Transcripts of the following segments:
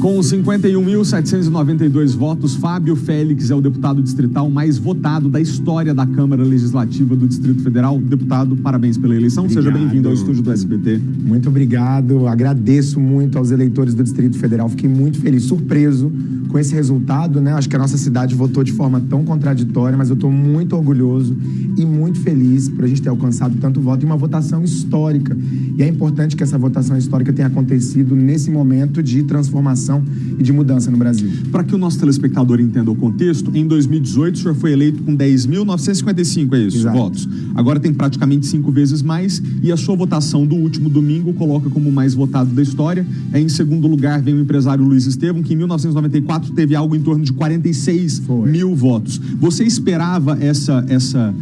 Com 51.792 votos, Fábio Félix é o deputado distrital mais votado da história da Câmara Legislativa do Distrito Federal. Deputado, parabéns pela eleição. Obrigado. Seja bem-vindo ao estúdio do SBT. Muito obrigado. Agradeço muito aos eleitores do Distrito Federal. Fiquei muito feliz, surpreso com esse resultado, né? Acho que a nossa cidade votou de forma tão contraditória, mas eu estou muito orgulhoso e muito feliz por a gente ter alcançado tanto voto em uma votação histórica. E é importante que essa votação histórica tenha acontecido nesse momento de transformação e de mudança no Brasil. Para que o nosso telespectador entenda o contexto, em 2018 o senhor foi eleito com 10.955, é isso, Exato. votos. Agora tem praticamente cinco vezes mais e a sua votação do último domingo coloca como o mais votado da história. É, em segundo lugar vem o empresário Luiz Estevam, que em 1994 teve algo em torno de 46 Foi. mil votos. Você esperava essa, essa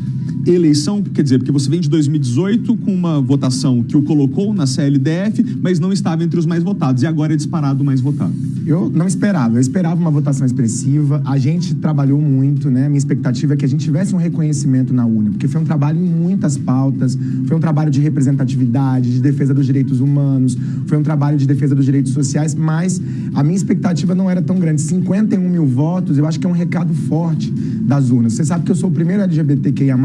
eleição, quer dizer, porque você vem de 2018 com uma votação que o colocou na CLDF, mas não estava entre os mais votados, e agora é disparado o mais votado. Eu não esperava, eu esperava uma votação expressiva. A gente trabalhou muito, né? Minha expectativa é que a gente tivesse um reconhecimento na UNA, porque foi um trabalho em muitas pautas, foi um trabalho de representatividade, de defesa dos direitos humanos, foi um trabalho de defesa dos direitos sociais, mas a minha expectativa não era tão grande. 51 mil votos, eu acho que é um recado forte das urnas. Você sabe que eu sou o primeiro LGBTQIA+,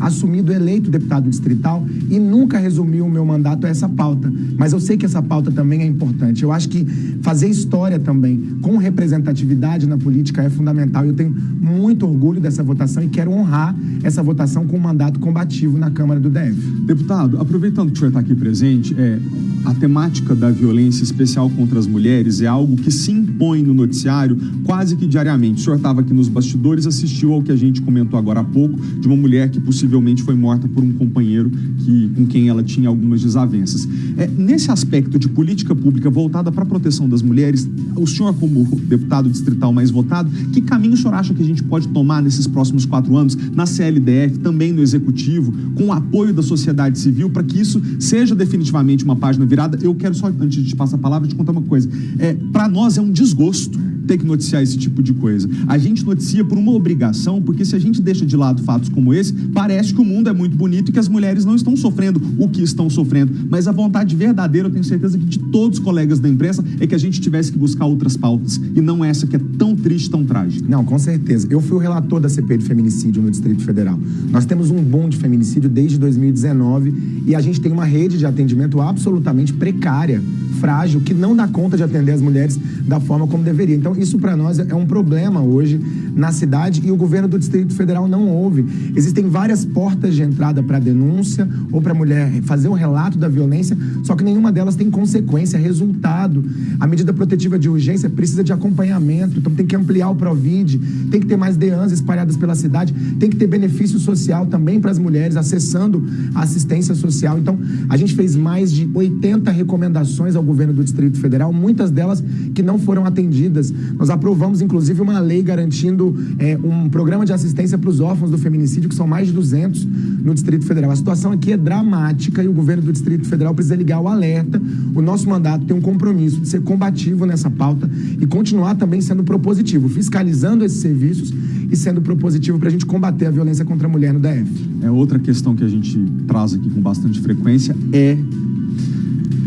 assumido eleito deputado distrital e nunca resumi o meu mandato a essa pauta. Mas eu sei que essa pauta também é importante. Eu acho que fazer história também com representatividade na política é fundamental. Eu tenho muito orgulho dessa votação e quero honrar essa votação com um mandato combativo na Câmara do DF. Deputado, aproveitando que o senhor está aqui presente, é, a temática da violência especial contra as mulheres é algo que se impõe no noticiário quase que diariamente. O senhor estava aqui nos bastidores, assistiu ao que a gente comentou agora há pouco, de uma mulher que possivelmente foi morta por um companheiro que, com quem ela tinha algumas desavenças. É, nesse aspecto de política pública voltada para a proteção das mulheres, o senhor, como deputado distrital mais votado, que caminho o senhor acha que a gente pode tomar nesses próximos quatro anos, na CLDF, também no Executivo, com o apoio da sociedade civil, para que isso seja definitivamente uma página virada? Eu quero só, antes de passar a palavra, te contar uma coisa. É, para nós é um desgosto ter que noticiar esse tipo de coisa. A gente noticia por uma obrigação, porque se a gente deixa de lado fatos como esse, parece que o mundo é muito bonito e que as mulheres não estão sofrendo o que estão sofrendo. Mas a vontade verdadeira, eu tenho certeza que de todos os colegas da imprensa, é que a gente tivesse que buscar outras pautas e não essa que é tão triste, tão trágica. Não, com certeza. Eu fui o relator da CPI de feminicídio no Distrito Federal. Nós temos um boom de feminicídio desde 2019 e a gente tem uma rede de atendimento absolutamente precária, frágil, que não dá conta de atender as mulheres da forma como deveria. Então, isso para nós é um problema hoje na cidade e o governo do Distrito Federal não ouve. Existem várias portas de entrada para denúncia ou para a mulher fazer um relato da violência, só que nenhuma delas tem consequência, resultado. A medida protetiva de urgência precisa de acompanhamento, então tem que ampliar o Provide, tem que ter mais DEANs espalhadas pela cidade, tem que ter benefício social também para as mulheres acessando a assistência social. Então, a gente fez mais de 80 recomendações ao governo do Distrito Federal, muitas delas que não foram atendidas. Nós aprovamos, inclusive, uma lei garantindo é, um programa de assistência para os órfãos do feminicídio, que são mais de 200 no Distrito Federal. A situação aqui é dramática e o governo do Distrito Federal precisa ligar o alerta. O nosso mandato tem um compromisso de ser combativo nessa pauta e continuar também sendo propositivo, fiscalizando esses serviços e sendo propositivo para a gente combater a violência contra a mulher no DF. É outra questão que a gente traz aqui com bastante frequência é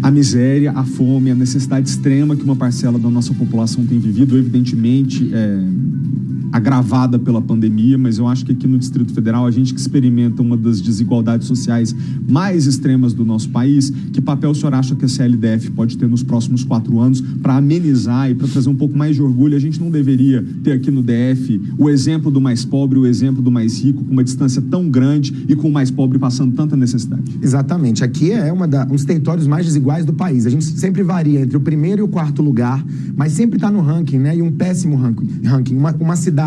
a miséria, a fome, a necessidade extrema que uma parcela da nossa população tem vivido, evidentemente é, agravada pela pandemia, mas eu acho que aqui no Distrito Federal a gente que experimenta uma das desigualdades sociais mais extremas do nosso país, que papel o senhor acha que a CLDF pode ter nos próximos quatro anos para amenizar e para trazer um pouco mais de orgulho? A gente não deveria ter aqui no DF o exemplo do mais pobre, o exemplo do mais rico, com uma distância tão grande e com o mais pobre passando tanta necessidade. Exatamente. Aqui é uma da, um dos territórios mais desiguais do país. A gente sempre varia entre o primeiro e o quarto lugar, mas sempre está no ranking, né? E um péssimo ranking. ranking. Uma, uma cidade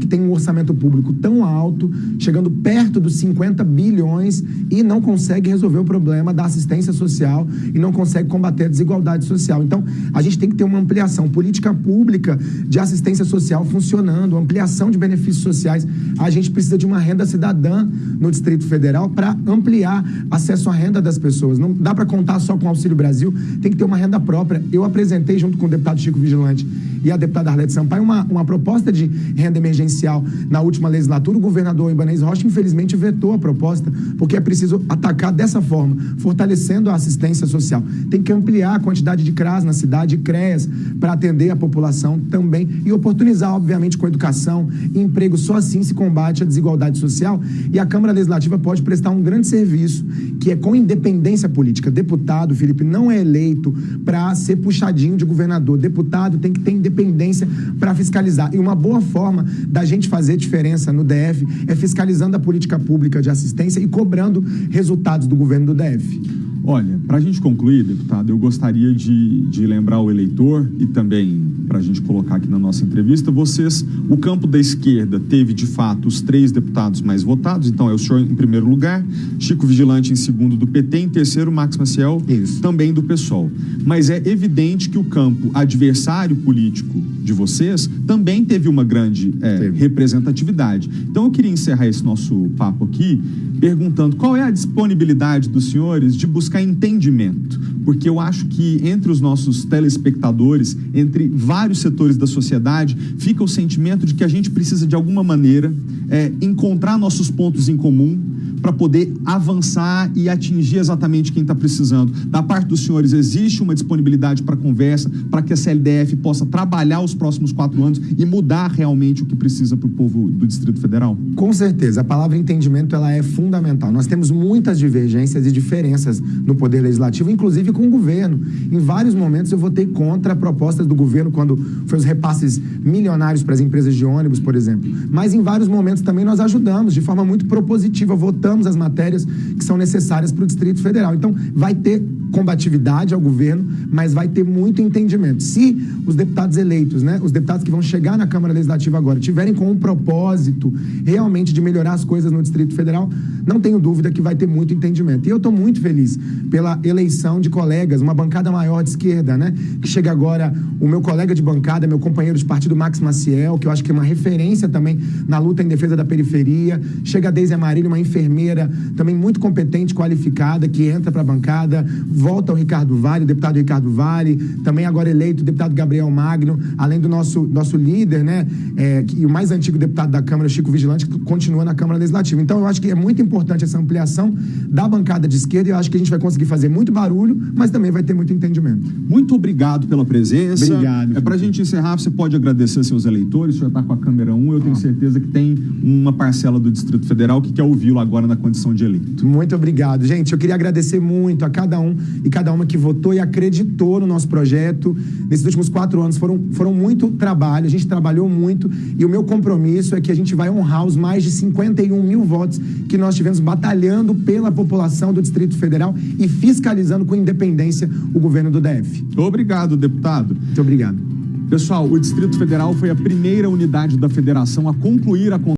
que tem um orçamento público tão alto, chegando perto dos 50 bilhões e não consegue resolver o problema da assistência social e não consegue combater a desigualdade social. Então, a gente tem que ter uma ampliação, política pública de assistência social funcionando, ampliação de benefícios sociais. A gente precisa de uma renda cidadã no Distrito Federal para ampliar acesso à renda das pessoas. Não dá para contar só com o Auxílio Brasil, tem que ter uma renda própria. Eu apresentei, junto com o deputado Chico Vigilante e a deputada Arlete Sampaio, uma, uma proposta de renda emergencial na última legislatura, o governador Ibanez Rocha, infelizmente, vetou a proposta, porque é preciso atacar dessa forma, fortalecendo a assistência social. Tem que ampliar a quantidade de CRAS na cidade, CREAS, para atender a população também e oportunizar, obviamente, com educação e emprego. Só assim se combate a desigualdade social e a Câmara Legislativa pode prestar um grande serviço, que é com independência política. Deputado, Felipe, não é eleito para ser puxadinho de governador. Deputado tem que ter independência para fiscalizar. E uma boa forma da gente fazer diferença no DF é fiscalizando a política pública de assistência e cobrando resultados do governo do DF. Olha, para a gente concluir, deputado, eu gostaria de, de lembrar o eleitor e também para a gente colocar aqui na nossa entrevista, vocês, o campo da esquerda teve de fato os três deputados mais votados, então é o senhor em primeiro lugar, Chico Vigilante em segundo do PT, em terceiro Max Maciel, Isso. também do PSOL. Mas é evidente que o campo adversário político de vocês também teve uma grande é, representatividade. Então eu queria encerrar esse nosso papo aqui perguntando qual é a disponibilidade dos senhores de buscar entendimento, porque eu acho que entre os nossos telespectadores, entre vários setores da sociedade, fica o sentimento de que a gente precisa de alguma maneira é, encontrar nossos pontos em comum para poder avançar e atingir exatamente quem está precisando. Da parte dos senhores, existe uma disponibilidade para conversa, para que a CLDF possa trabalhar os próximos quatro anos e mudar realmente o que precisa para o povo do Distrito Federal? Com certeza. A palavra entendimento ela é fundamental. Nós temos muitas divergências e diferenças no Poder Legislativo, inclusive com o governo. Em vários momentos eu votei contra propostas do governo quando foi os repasses milionários para as empresas de ônibus, por exemplo. Mas em vários momentos também nós ajudamos de forma muito propositiva, votando as matérias que são necessárias para o Distrito Federal. Então, vai ter combatividade ao governo, mas vai ter muito entendimento. Se os deputados eleitos, né, os deputados que vão chegar na Câmara Legislativa agora, tiverem com um propósito realmente de melhorar as coisas no Distrito Federal, não tenho dúvida que vai ter muito entendimento. E eu estou muito feliz pela eleição de colegas, uma bancada maior de esquerda, né, que chega agora o meu colega de bancada, meu companheiro de partido Max Maciel, que eu acho que é uma referência também na luta em defesa da periferia. Chega a Deise Amarillo, uma enfermeira também muito competente, qualificada, que entra para a bancada volta o Ricardo Vale, o deputado Ricardo Vale, também agora eleito o deputado Gabriel Magno, além do nosso, nosso líder, né, é, e o mais antigo deputado da Câmara, Chico Vigilante, que continua na Câmara Legislativa. Então, eu acho que é muito importante essa ampliação da bancada de esquerda e eu acho que a gente vai conseguir fazer muito barulho, mas também vai ter muito entendimento. Muito obrigado pela presença. Obrigado. É para a gente encerrar, você pode agradecer seus eleitores, o senhor está com a câmera 1, eu tenho certeza que tem uma parcela do Distrito Federal que quer ouvi-lo agora na condição de eleito. Muito obrigado. Gente, eu queria agradecer muito a cada um e cada uma que votou e acreditou no nosso projeto. Nesses últimos quatro anos foram, foram muito trabalho, a gente trabalhou muito e o meu compromisso é que a gente vai honrar os mais de 51 mil votos que nós tivemos batalhando pela população do Distrito Federal e fiscalizando com independência o governo do DF. Obrigado, deputado. Muito obrigado. Pessoal, o Distrito Federal foi a primeira unidade da federação a concluir a